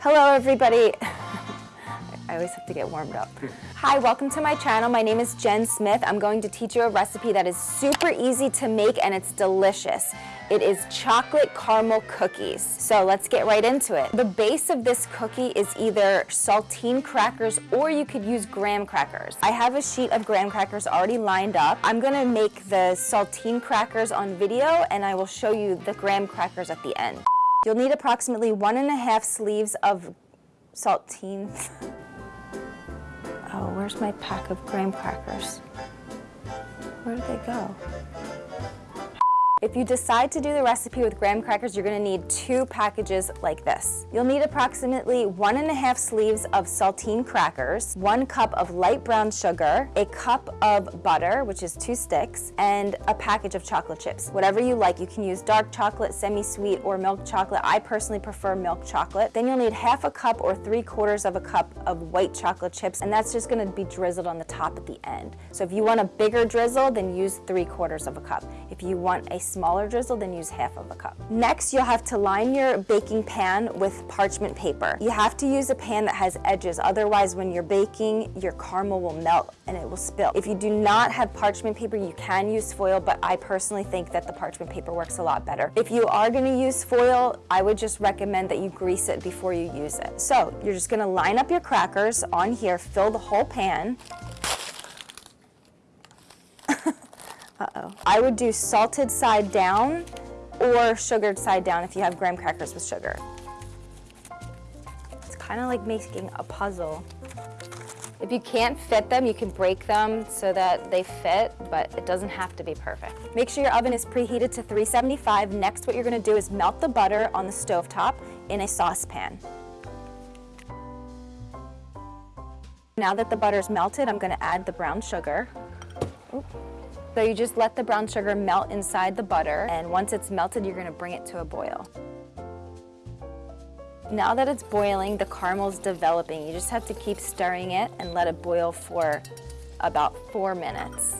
Hello everybody. I always have to get warmed up. Hi, welcome to my channel. My name is Jen Smith. I'm going to teach you a recipe that is super easy to make and it's delicious. It is chocolate caramel cookies. So let's get right into it. The base of this cookie is either saltine crackers or you could use graham crackers. I have a sheet of graham crackers already lined up. I'm gonna make the saltine crackers on video and I will show you the graham crackers at the end. You'll need approximately one and a half sleeves of saltines. oh, where's my pack of graham crackers? Where did they go? If you decide to do the recipe with graham crackers, you're gonna need two packages like this. You'll need approximately one and a half sleeves of saltine crackers, one cup of light brown sugar, a cup of butter, which is two sticks, and a package of chocolate chips. Whatever you like, you can use dark chocolate, semi-sweet, or milk chocolate. I personally prefer milk chocolate. Then you'll need half a cup or three quarters of a cup of white chocolate chips, and that's just gonna be drizzled on the top at the end. So if you want a bigger drizzle, then use three quarters of a cup. If you want a smaller drizzle, then use half of a cup. Next, you'll have to line your baking pan with parchment paper. You have to use a pan that has edges, otherwise when you're baking, your caramel will melt and it will spill. If you do not have parchment paper, you can use foil, but I personally think that the parchment paper works a lot better. If you are gonna use foil, I would just recommend that you grease it before you use it. So you're just gonna line up your crackers on here, fill the whole pan, Uh-oh. I would do salted side down or sugared side down if you have graham crackers with sugar. It's kind of like making a puzzle. If you can't fit them, you can break them so that they fit, but it doesn't have to be perfect. Make sure your oven is preheated to 375. Next, what you're gonna do is melt the butter on the stove top in a saucepan. Now that the butter is melted, I'm gonna add the brown sugar. So you just let the brown sugar melt inside the butter and once it's melted, you're gonna bring it to a boil. Now that it's boiling, the caramel's developing. You just have to keep stirring it and let it boil for about four minutes.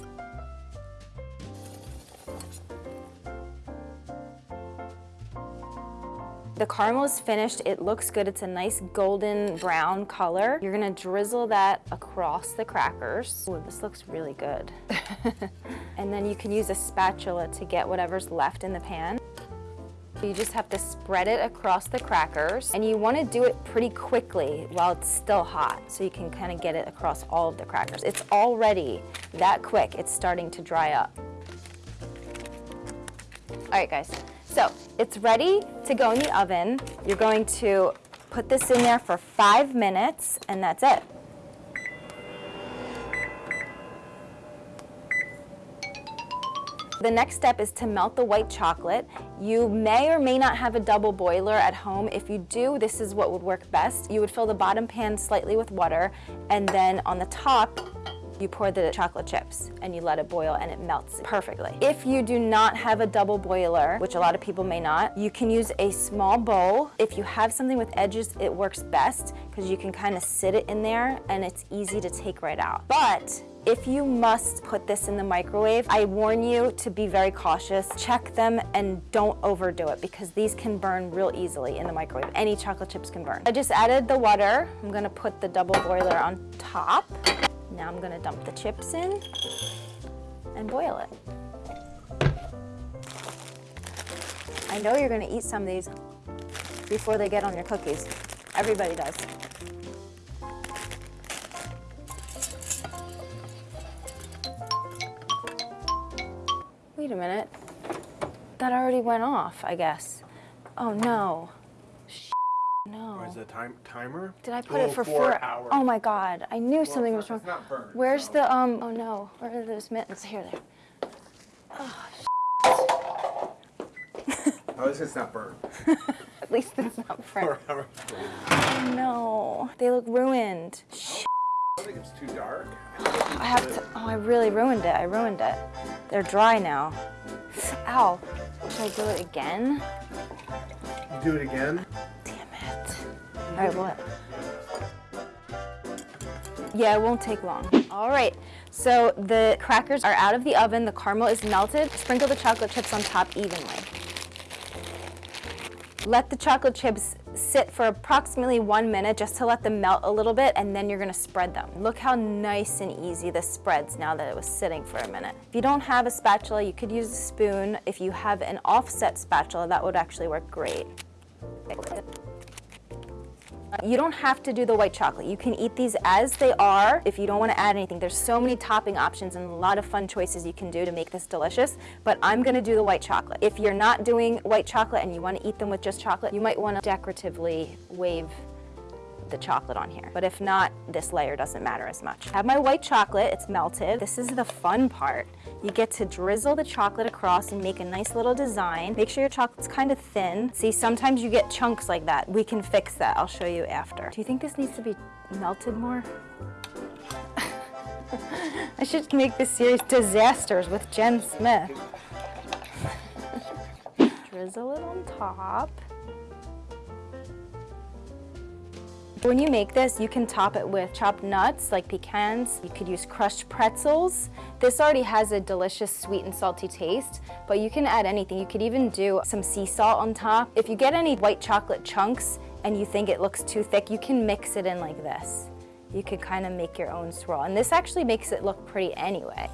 The caramel is finished. It looks good. It's a nice golden brown color. You're gonna drizzle that across the crackers. Ooh, this looks really good. and then you can use a spatula to get whatever's left in the pan. You just have to spread it across the crackers and you want to do it pretty quickly while it's still hot so you can kind of get it across all of the crackers. It's already that quick, it's starting to dry up. All right guys, so it's ready to go in the oven. You're going to put this in there for five minutes and that's it. The next step is to melt the white chocolate. You may or may not have a double boiler at home. If you do, this is what would work best. You would fill the bottom pan slightly with water and then on the top, you pour the chocolate chips and you let it boil and it melts perfectly. If you do not have a double boiler, which a lot of people may not, you can use a small bowl. If you have something with edges, it works best because you can kind of sit it in there and it's easy to take right out. But if you must put this in the microwave, I warn you to be very cautious. Check them and don't overdo it because these can burn real easily in the microwave. Any chocolate chips can burn. I just added the water. I'm gonna put the double boiler on top. Now I'm gonna dump the chips in and boil it. I know you're gonna eat some of these before they get on your cookies. Everybody does. Wait a minute. That already went off, I guess. Oh no. Is the time timer? Did I put oh, it for four, four hours? Oh my god, I knew something was wrong. Burned, Where's so. the um? Oh no, where are those mittens? Here they are. Oh. At least it's not burned. At least it's not burned. oh no, they look ruined. I think it's too dark. I have to. Oh, I really ruined it. I ruined it. They're dry now. Ow. Should I do it again? Do it again? All right, what? Yeah, it won't take long. All right, so the crackers are out of the oven, the caramel is melted. Sprinkle the chocolate chips on top evenly. Let the chocolate chips sit for approximately one minute just to let them melt a little bit and then you're gonna spread them. Look how nice and easy this spreads now that it was sitting for a minute. If you don't have a spatula, you could use a spoon. If you have an offset spatula, that would actually work great. You don't have to do the white chocolate. You can eat these as they are if you don't want to add anything. There's so many topping options and a lot of fun choices you can do to make this delicious, but I'm going to do the white chocolate. If you're not doing white chocolate and you want to eat them with just chocolate, you might want to decoratively wave the chocolate on here. But if not, this layer doesn't matter as much. I have my white chocolate, it's melted. This is the fun part. You get to drizzle the chocolate across and make a nice little design. Make sure your chocolate's kind of thin. See, sometimes you get chunks like that. We can fix that, I'll show you after. Do you think this needs to be melted more? I should make this series Disasters with Jen Smith. Drizzle it on top. When you make this, you can top it with chopped nuts like pecans. You could use crushed pretzels. This already has a delicious sweet and salty taste, but you can add anything. You could even do some sea salt on top. If you get any white chocolate chunks and you think it looks too thick, you can mix it in like this. You could kind of make your own swirl. And this actually makes it look pretty anyway.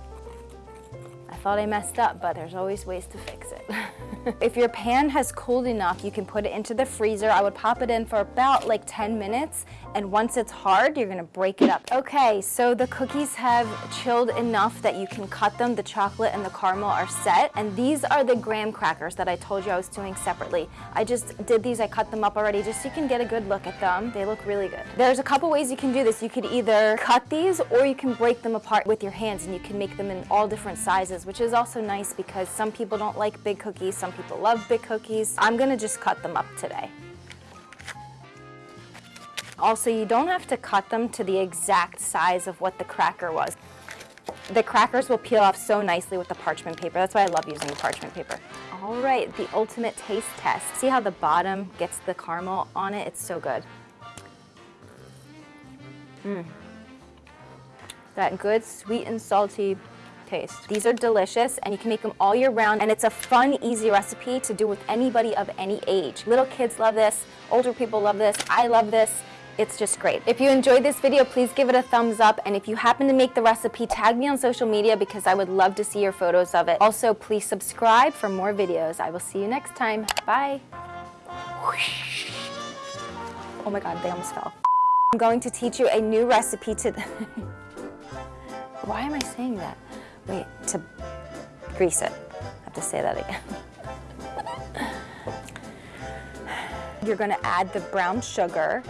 I thought I messed up, but there's always ways to fix it. if your pan has cooled enough, you can put it into the freezer. I would pop it in for about like 10 minutes, and once it's hard, you're gonna break it up. Okay, so the cookies have chilled enough that you can cut them. The chocolate and the caramel are set, and these are the graham crackers that I told you I was doing separately. I just did these, I cut them up already, just so you can get a good look at them. They look really good. There's a couple ways you can do this. You could either cut these, or you can break them apart with your hands, and you can make them in all different sizes, which is also nice because some people don't like big cookies, some people love big cookies. I'm gonna just cut them up today. Also, you don't have to cut them to the exact size of what the cracker was. The crackers will peel off so nicely with the parchment paper. That's why I love using the parchment paper. All right, the ultimate taste test. See how the bottom gets the caramel on it? It's so good. Mmm. That good sweet and salty taste. These are delicious and you can make them all year round and it's a fun, easy recipe to do with anybody of any age. Little kids love this, older people love this, I love this. It's just great. If you enjoyed this video, please give it a thumbs up. And if you happen to make the recipe, tag me on social media because I would love to see your photos of it. Also, please subscribe for more videos. I will see you next time. Bye. Oh my God, they almost fell. I'm going to teach you a new recipe to... Why am I saying that? Wait, to grease it. I have to say that again. You're gonna add the brown sugar.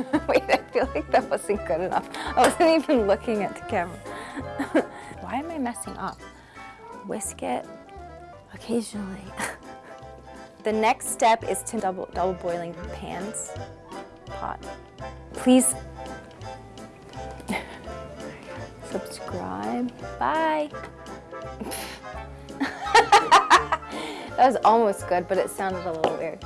Wait, I feel like that wasn't good enough. I wasn't even looking at the camera. Why am I messing up? Whisk it occasionally. the next step is to double, double boiling pans, pot. Please subscribe. Bye. that was almost good, but it sounded a little weird.